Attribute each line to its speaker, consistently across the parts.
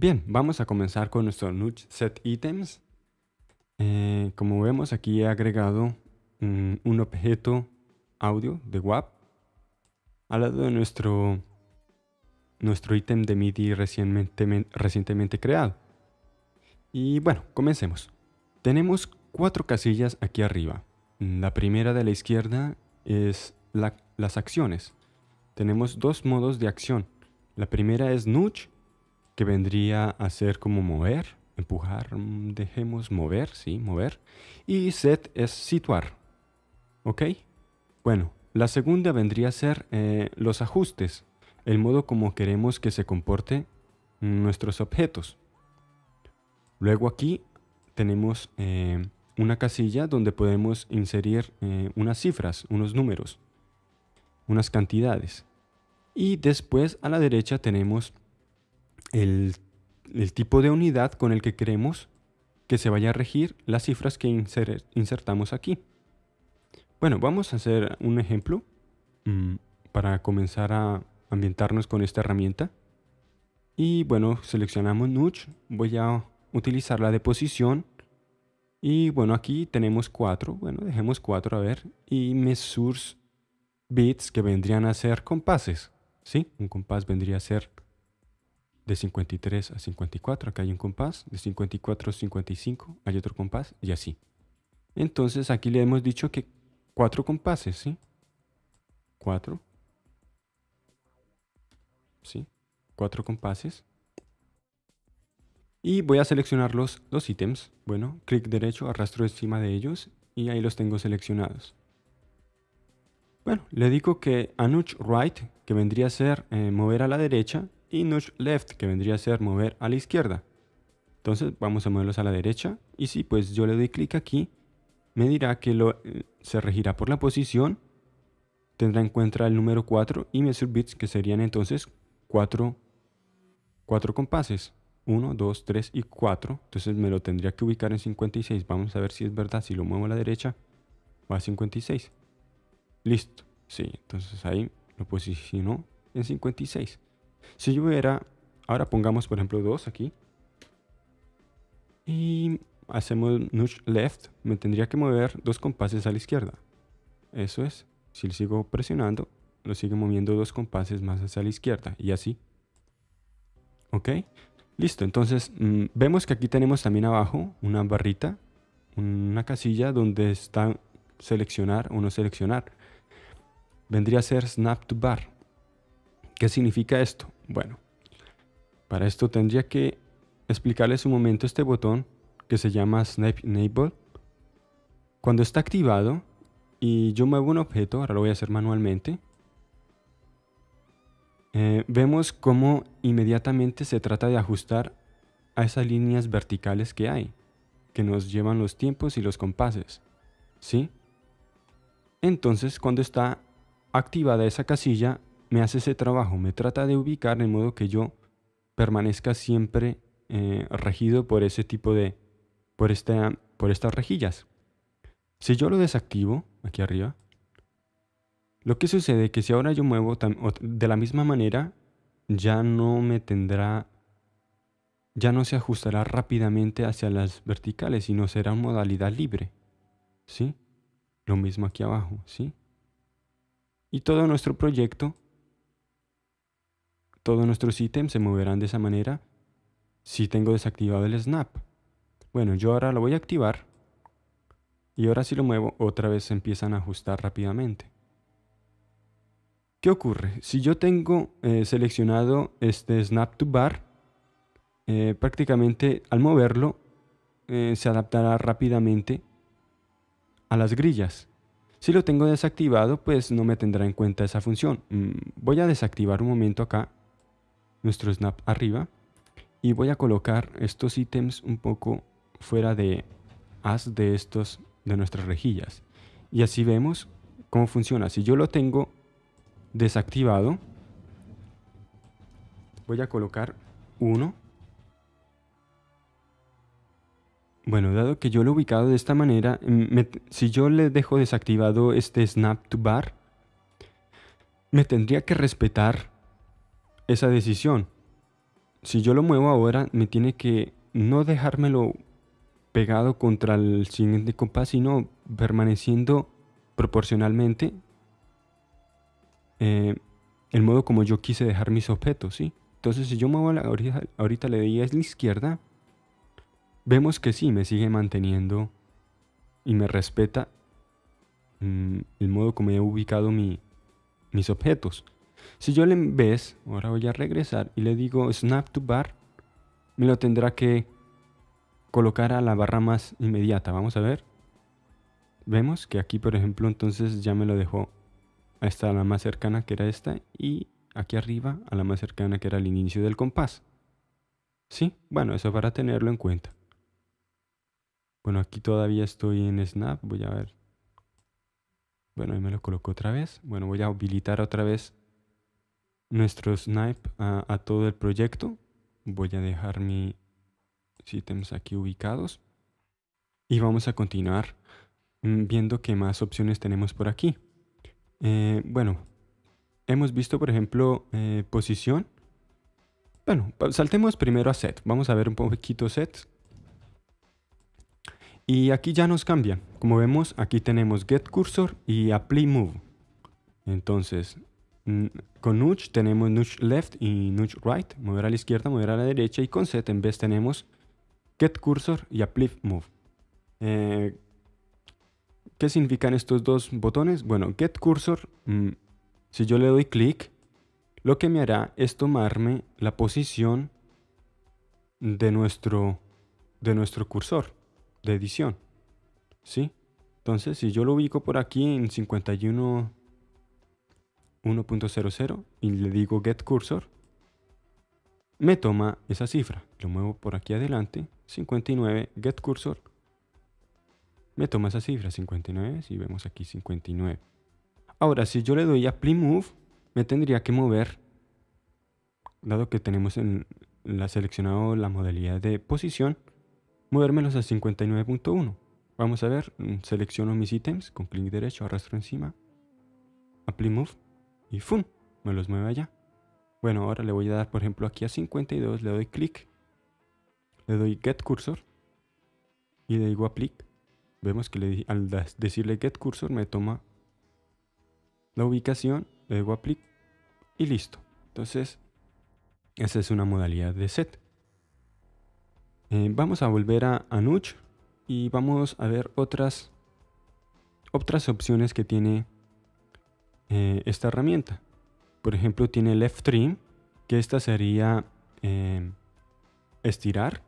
Speaker 1: Bien, vamos a comenzar con nuestro Nudge Set Items. Eh, como vemos aquí he agregado un, un objeto audio de WAP al lado de nuestro, nuestro ítem de MIDI recientemente, recientemente creado. Y bueno, comencemos. Tenemos cuatro casillas aquí arriba. La primera de la izquierda es las acciones. Tenemos dos modos de acción. La primera es nudge, que vendría a ser como mover, empujar, mm, dejemos mover, sí, mover. Y set es situar. ¿Ok? Bueno, la segunda vendría a ser eh, los ajustes, el modo como queremos que se comporte nuestros objetos. Luego aquí tenemos eh, una casilla donde podemos inserir eh, unas cifras, unos números, unas cantidades. Y después a la derecha tenemos el, tipo de unidad con el que queremos que se vaya a regir las cifras que insertamos aquí. Bueno, vamos a hacer un ejemplo mm, para comenzar a ambientarnos con esta herramienta. Y bueno, seleccionamos Nudge. Voy a utilizar la de posición. Y bueno, aquí tenemos cuatro. Bueno, dejemos cuatro a ver. Y Mesures bits que vendrían a ser compases. ¿Sí? Un compás vendría a ser de 53 a 54. Acá hay un compás. De 54 a 55 hay otro compás. Y así. Entonces aquí le hemos dicho que cuatro compases, ¿sí? Cuatro. ¿Sí? Cuatro compases. Y voy a seleccionar los, los ítems. Bueno, clic derecho, arrastro encima de ellos y ahí los tengo seleccionados. Bueno, le digo que a nudge right, que vendría a ser eh, mover a la derecha, y nudge left, que vendría a ser mover a la izquierda. Entonces vamos a moverlos a la derecha. Y si pues yo le doy clic aquí, me dirá que lo, eh, se regirá por la posición, tendrá en cuenta el número 4 y measure bits que serían entonces 4, 4 compases. 1, 2, 3 y 4. Entonces me lo tendría que ubicar en 56. Vamos a ver si es verdad. Si lo muevo a la derecha, va a 56. Listo. Sí, entonces ahí lo posicionó en 56. Si yo hubiera... Ahora pongamos por ejemplo 2 aquí. Y hacemos nudge left, me tendría que mover dos compases a la izquierda. Eso es. Si le sigo presionando, lo sigue moviendo dos compases más hacia la izquierda y así. ¿Ok? Listo, entonces mm, vemos que aquí tenemos también abajo una barrita, una casilla donde está seleccionar o no seleccionar. Vendría a ser snap to bar. ¿Qué significa esto? Bueno, para esto tendría que explicarles un momento este botón que se llama Snap Enable. Cuando está activado y yo muevo un objeto, ahora lo voy a hacer manualmente, eh, vemos cómo inmediatamente se trata de ajustar a esas líneas verticales que hay, que nos llevan los tiempos y los compases. ¿Sí? Entonces, cuando está activada esa casilla, me hace ese trabajo, me trata de ubicar de modo que yo permanezca siempre eh, regido por ese tipo de, por, por estas rejillas. Si yo lo desactivo, aquí arriba, lo que sucede es que si ahora yo muevo de la misma manera, ya no me tendrá, ya no se ajustará rápidamente hacia las verticales, sino será modalidad libre. ¿Sí? Lo mismo aquí abajo, ¿sí? Y todo nuestro proyecto, todos nuestros ítems se moverán de esa manera si tengo desactivado el snap. Bueno, yo ahora lo voy a activar. Y ahora si lo muevo, otra vez se empiezan a ajustar rápidamente. ¿Qué ocurre? Si yo tengo eh, seleccionado este Snap to Bar, eh, prácticamente al moverlo eh, se adaptará rápidamente a las grillas. Si lo tengo desactivado, pues no me tendrá en cuenta esa función. Mm, voy a desactivar un momento acá nuestro Snap arriba y voy a colocar estos ítems un poco fuera de haz de estos de nuestras rejillas. Y así vemos cómo funciona. Si yo lo tengo desactivado, voy a colocar 1. Bueno, dado que yo lo he ubicado de esta manera, si yo le dejo desactivado este snap to bar, me tendría que respetar esa decisión. si yo lo muevo ahora, me tiene que no dejármelo pegado contra el siguiente compás, sino permaneciendo proporcionalmente eh, el modo como yo quise dejar mis objetos, ¿sí? Entonces si yo muevo la, ahorita, ahorita le di a la izquierda, vemos que sí, me sigue manteniendo y me respeta mm, el modo como he ubicado mis objetos. Si yo le vez, ahora voy a regresar y le digo snap to bar, me lo tendrá que colocar a la barra más inmediata. Vamos a ver. Vemos que aquí, por ejemplo, entonces ya me lo dejó a esta la más cercana que era esta y aquí arriba a la más cercana que era el inicio del compás. ¿Sí? Bueno, eso para tenerlo en cuenta. Bueno, aquí todavía estoy en Snap. Voy a ver. Bueno, ahí me lo coloco otra vez. Bueno, voy a habilitar otra vez nuestro Snipe a, todo el proyecto. Voy a dejar mis ítems aquí ubicados. Y vamos a continuar mm, viendo qué más opciones tenemos por aquí. Eh, bueno, hemos visto, por ejemplo, eh, posición. Bueno, saltemos primero a set. Vamos a ver un poquito set. Y aquí ya nos cambia. Como vemos, aquí tenemos get cursor y apply move. Entonces, con nudge tenemos nudge left y nudge right, mover a la izquierda, mover a la derecha. Y con set en vez tenemos get cursor y apply move. Eh, ¿Qué significan estos dos botones? Bueno, get cursor, mm, si yo le doy clic, lo que me hará es tomarme la posición de nuestro, de nuestro cursor de edición. ¿Sí? Entonces, si yo lo ubico por aquí en 51 1.00 y le digo get cursor, me toma esa cifra. Lo muevo por aquí adelante, 59 get cursor. Me toma esa cifra, 59, si vemos aquí 59. Ahora, si yo le doy a apply move, me tendría que mover, dado que tenemos en la seleccionado la modalidad de posición, movérmelos a 59.1. Vamos a ver, selecciono mis ítems con clic derecho, arrastro encima, apply move y ¡fum! Me los mueve allá. Bueno, ahora le voy a dar, por ejemplo, aquí a 52, le doy clic, le doy get cursor y le digo apply. Vemos que le, al decirle get cursor me toma la ubicación, le digo apply y listo. Entonces, esa es una modalidad de set. Eh, vamos a volver a, a y vamos a ver otras, otras opciones que tiene eh, esta herramienta. Por ejemplo, tiene left trim, que esta sería eh, estirar.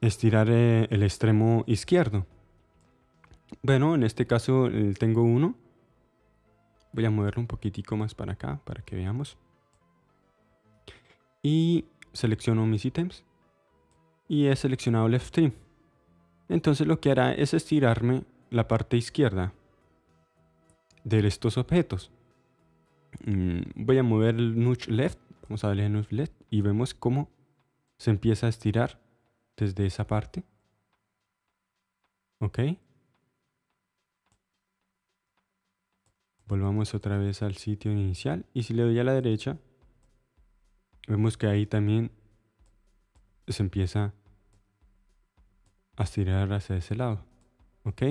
Speaker 1: Estirar el extremo izquierdo. Bueno, en este caso tengo uno. Voy a moverlo un poquitico más para acá para que veamos y selecciono mis ítems y he seleccionado left trim. Entonces lo que hará es estirarme la parte izquierda de estos objetos. Mm, voy a mover el nudge left, vamos a darle nudge left y vemos cómo se empieza a estirar desde esa parte. Ok. Volvamos otra vez al sitio inicial y si le doy a la derecha vemos que ahí también se empieza a estirar hacia ese lado. ¿Ok?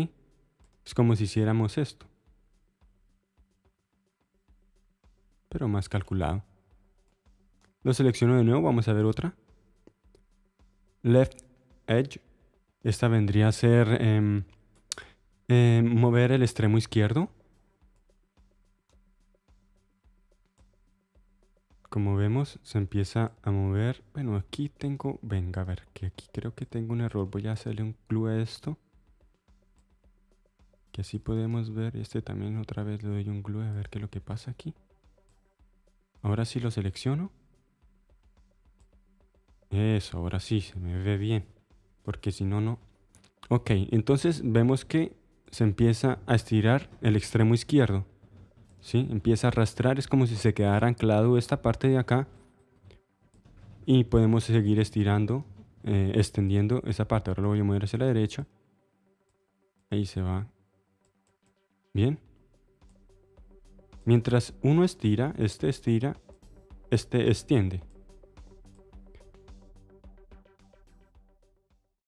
Speaker 1: Es como si hiciéramos esto. Pero más calculado. Lo selecciono de nuevo, vamos a ver otra. Left Edge. Esta vendría a ser em, em, mover el extremo izquierdo. como vemos se empieza a mover bueno aquí tengo venga a ver que aquí creo que tengo un error voy a hacerle un glue a esto que así podemos ver este también otra vez le doy un glue a ver qué es lo que pasa aquí ahora sí lo selecciono eso ahora sí se me ve bien porque si no no ok entonces vemos que se empieza a estirar el extremo izquierdo ¿sí? Empieza a arrastrar, es como si se quedara anclado esta parte de acá. Y podemos seguir estirando, eh, extendiendo esa parte. Ahora lo voy a mover hacia la derecha. Ahí se va. Bien. Mientras uno estira, este estira, este extiende.